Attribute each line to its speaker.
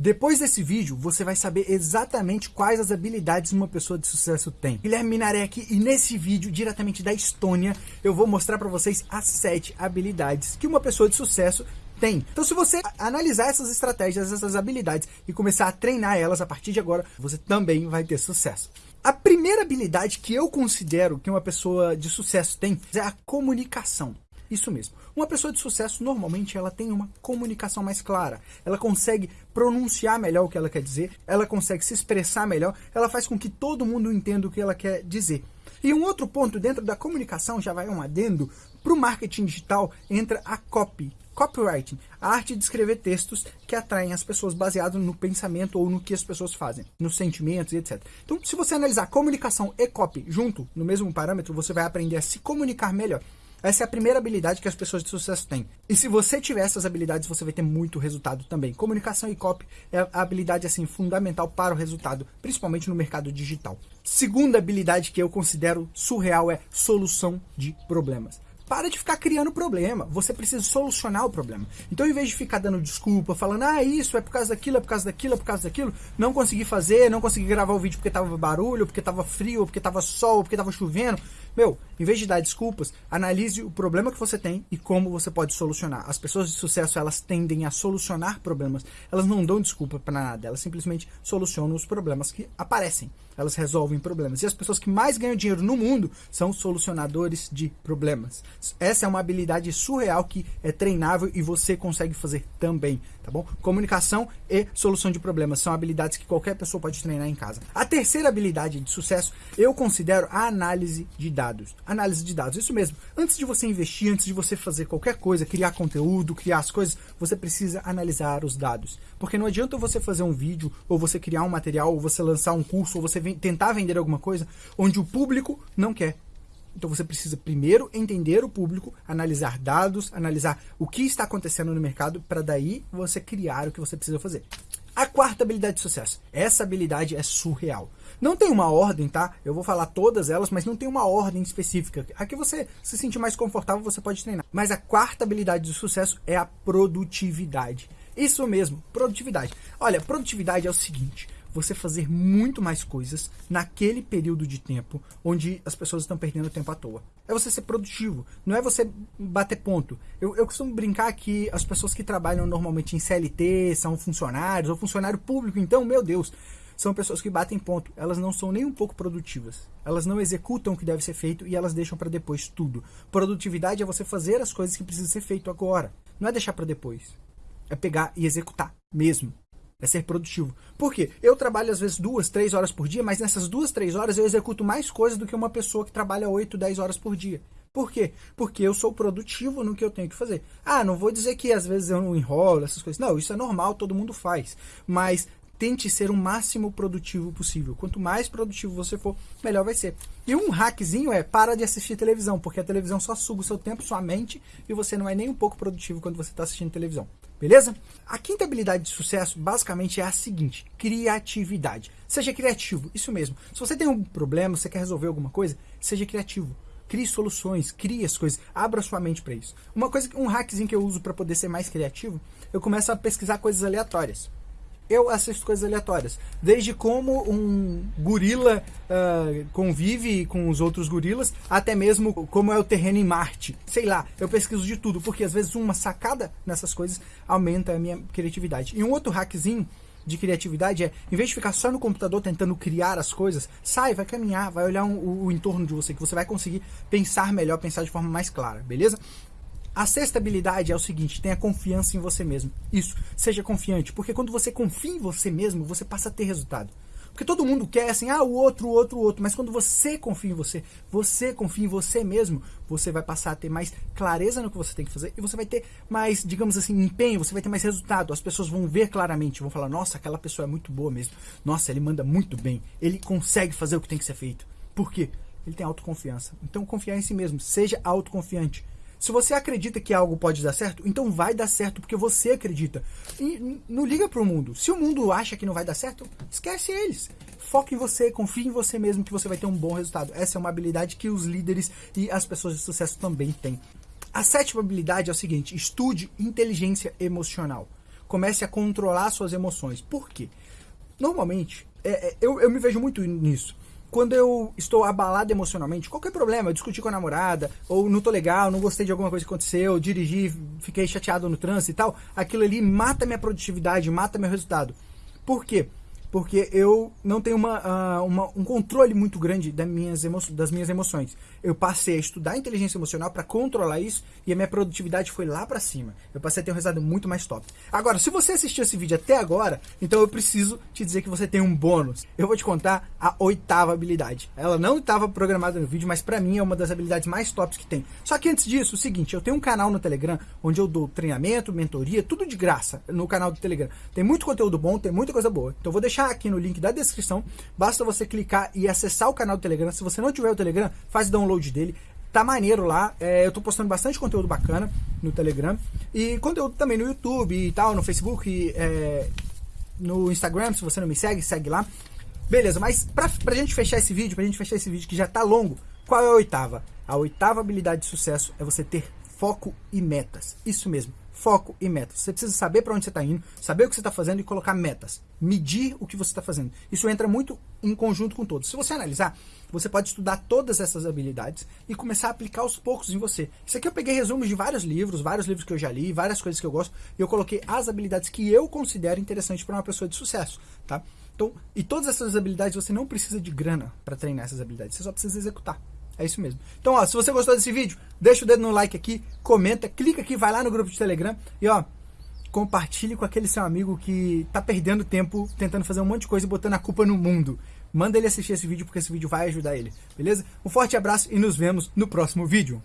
Speaker 1: Depois desse vídeo, você vai saber exatamente quais as habilidades uma pessoa de sucesso tem. Guilherme Minaré aqui e nesse vídeo, diretamente da Estônia, eu vou mostrar para vocês as 7 habilidades que uma pessoa de sucesso tem. Então se você analisar essas estratégias, essas habilidades e começar a treinar elas a partir de agora, você também vai ter sucesso. A primeira habilidade que eu considero que uma pessoa de sucesso tem é a comunicação. Isso mesmo. Uma pessoa de sucesso, normalmente, ela tem uma comunicação mais clara. Ela consegue pronunciar melhor o que ela quer dizer, ela consegue se expressar melhor, ela faz com que todo mundo entenda o que ela quer dizer. E um outro ponto dentro da comunicação, já vai um adendo, para o marketing digital entra a copy. Copywriting, a arte de escrever textos que atraem as pessoas baseado no pensamento ou no que as pessoas fazem, nos sentimentos e etc. Então, se você analisar comunicação e copy junto, no mesmo parâmetro, você vai aprender a se comunicar melhor. Essa é a primeira habilidade que as pessoas de sucesso têm. E se você tiver essas habilidades, você vai ter muito resultado também. Comunicação e copy é a habilidade assim fundamental para o resultado, principalmente no mercado digital. Segunda habilidade que eu considero surreal é solução de problemas. Para de ficar criando problema. Você precisa solucionar o problema. Então, em vez de ficar dando desculpa, falando, ah, isso é por causa daquilo, é por causa daquilo, é por causa daquilo, não consegui fazer, não consegui gravar o vídeo porque tava barulho, porque tava frio, porque tava sol, porque tava chovendo. Meu, em vez de dar desculpas, analise o problema que você tem e como você pode solucionar. As pessoas de sucesso, elas tendem a solucionar problemas. Elas não dão desculpa para nada, elas simplesmente solucionam os problemas que aparecem. Elas resolvem problemas. E as pessoas que mais ganham dinheiro no mundo são solucionadores de problemas. Essa é uma habilidade surreal que é treinável e você consegue fazer também, tá bom? Comunicação e solução de problemas são habilidades que qualquer pessoa pode treinar em casa. A terceira habilidade de sucesso eu considero a análise de dados. Análise de dados, isso mesmo. Antes de você investir, antes de você fazer qualquer coisa, criar conteúdo, criar as coisas, você precisa analisar os dados. Porque não adianta você fazer um vídeo, ou você criar um material, ou você lançar um curso, ou você tentar vender alguma coisa, onde o público não quer. Então você precisa primeiro entender o público, analisar dados, analisar o que está acontecendo no mercado, para daí você criar o que você precisa fazer. A quarta habilidade de sucesso. Essa habilidade é surreal. Não tem uma ordem, tá? Eu vou falar todas elas, mas não tem uma ordem específica. Aqui você se sentir mais confortável, você pode treinar. Mas a quarta habilidade de sucesso é a produtividade. Isso mesmo, produtividade. Olha, produtividade é o seguinte você fazer muito mais coisas naquele período de tempo onde as pessoas estão perdendo tempo à toa. É você ser produtivo, não é você bater ponto. Eu, eu costumo brincar que as pessoas que trabalham normalmente em CLT são funcionários ou funcionário público, então, meu Deus, são pessoas que batem ponto. Elas não são nem um pouco produtivas. Elas não executam o que deve ser feito e elas deixam para depois tudo. Produtividade é você fazer as coisas que precisam ser feito agora. Não é deixar para depois. É pegar e executar mesmo. É ser produtivo. Por quê? Eu trabalho às vezes duas, três horas por dia, mas nessas duas, três horas eu executo mais coisas do que uma pessoa que trabalha oito, dez horas por dia. Por quê? Porque eu sou produtivo no que eu tenho que fazer. Ah, não vou dizer que às vezes eu não enrolo, essas coisas. Não, isso é normal, todo mundo faz. Mas tente ser o máximo produtivo possível. Quanto mais produtivo você for, melhor vai ser. E um hackzinho é para de assistir televisão, porque a televisão só suga o seu tempo, sua mente, e você não é nem um pouco produtivo quando você está assistindo televisão. Beleza? A quinta habilidade de sucesso basicamente é a seguinte: criatividade. Seja criativo, isso mesmo. Se você tem um problema, você quer resolver alguma coisa, seja criativo. Crie soluções, crie as coisas, abra sua mente para isso. Uma coisa, um hackzinho que eu uso para poder ser mais criativo, eu começo a pesquisar coisas aleatórias eu assisto coisas aleatórias. Desde como um gorila uh, convive com os outros gorilas, até mesmo como é o terreno em Marte. Sei lá, eu pesquiso de tudo, porque às vezes uma sacada nessas coisas aumenta a minha criatividade. E um outro hackzinho de criatividade é, em vez de ficar só no computador tentando criar as coisas, sai, vai caminhar, vai olhar um, o, o entorno de você, que você vai conseguir pensar melhor, pensar de forma mais clara, beleza? A sexta habilidade é o seguinte, tenha confiança em você mesmo. Isso, seja confiante, porque quando você confia em você mesmo, você passa a ter resultado. Porque todo mundo quer assim, ah, o outro, o outro, o outro. Mas quando você confia em você, você confia em você mesmo, você vai passar a ter mais clareza no que você tem que fazer e você vai ter mais, digamos assim, empenho, você vai ter mais resultado. As pessoas vão ver claramente, vão falar, nossa, aquela pessoa é muito boa mesmo. Nossa, ele manda muito bem. Ele consegue fazer o que tem que ser feito. Por quê? Ele tem autoconfiança. Então, confiar em si mesmo. Seja autoconfiante. Se você acredita que algo pode dar certo, então vai dar certo porque você acredita. E não liga para o mundo. Se o mundo acha que não vai dar certo, esquece eles. Foque em você, confie em você mesmo que você vai ter um bom resultado. Essa é uma habilidade que os líderes e as pessoas de sucesso também têm. A sétima habilidade é o seguinte: estude inteligência emocional. comece a controlar suas emoções. Por quê? Normalmente, é, é, eu, eu me vejo muito nisso quando eu estou abalado emocionalmente, qualquer problema, eu discuti com a namorada, ou não tô legal, não gostei de alguma coisa que aconteceu, dirigi, fiquei chateado no trânsito e tal, aquilo ali mata minha produtividade, mata meu resultado. Por quê? Porque eu não tenho uma, uh, uma, um controle muito grande das minhas, das minhas emoções. Eu passei a estudar inteligência emocional para controlar isso e a minha produtividade foi lá para cima. Eu passei a ter um resultado muito mais top. Agora, se você assistiu esse vídeo até agora, então eu preciso te dizer que você tem um bônus. Eu vou te contar a oitava habilidade. Ela não estava programada no vídeo, mas para mim é uma das habilidades mais tops que tem. Só que antes disso, o seguinte, eu tenho um canal no Telegram onde eu dou treinamento, mentoria, tudo de graça no canal do Telegram. Tem muito conteúdo bom, tem muita coisa boa. Então eu vou deixar deixar aqui no link da descrição. Basta você clicar e acessar o canal do Telegram. Se você não tiver o Telegram, faz download dele. Tá maneiro lá. É, eu tô postando bastante conteúdo bacana no Telegram. E conteúdo também no YouTube e tal, no Facebook, e, é, no Instagram. Se você não me segue, segue lá. Beleza, mas pra, pra gente fechar esse vídeo, pra gente fechar esse vídeo que já tá longo, qual é a oitava? A oitava habilidade de sucesso é você ter foco e metas. Isso mesmo foco e metas. Você precisa saber para onde você está indo, saber o que você está fazendo e colocar metas. Medir o que você está fazendo. Isso entra muito em conjunto com todos. Se você analisar, você pode estudar todas essas habilidades e começar a aplicar aos poucos em você. Isso aqui eu peguei resumos de vários livros, vários livros que eu já li, várias coisas que eu gosto, e eu coloquei as habilidades que eu considero interessantes para uma pessoa de sucesso, tá? Então, e todas essas habilidades você não precisa de grana para treinar essas habilidades, você só precisa executar. É isso mesmo. Então, ó, se você gostou desse vídeo, deixa o dedo no like aqui, comenta, clica aqui, vai lá no grupo de Telegram e, ó, compartilhe com aquele seu amigo que tá perdendo tempo tentando fazer um monte de coisa e botando a culpa no mundo. Manda ele assistir esse vídeo porque esse vídeo vai ajudar ele, beleza? Um forte abraço e nos vemos no próximo vídeo.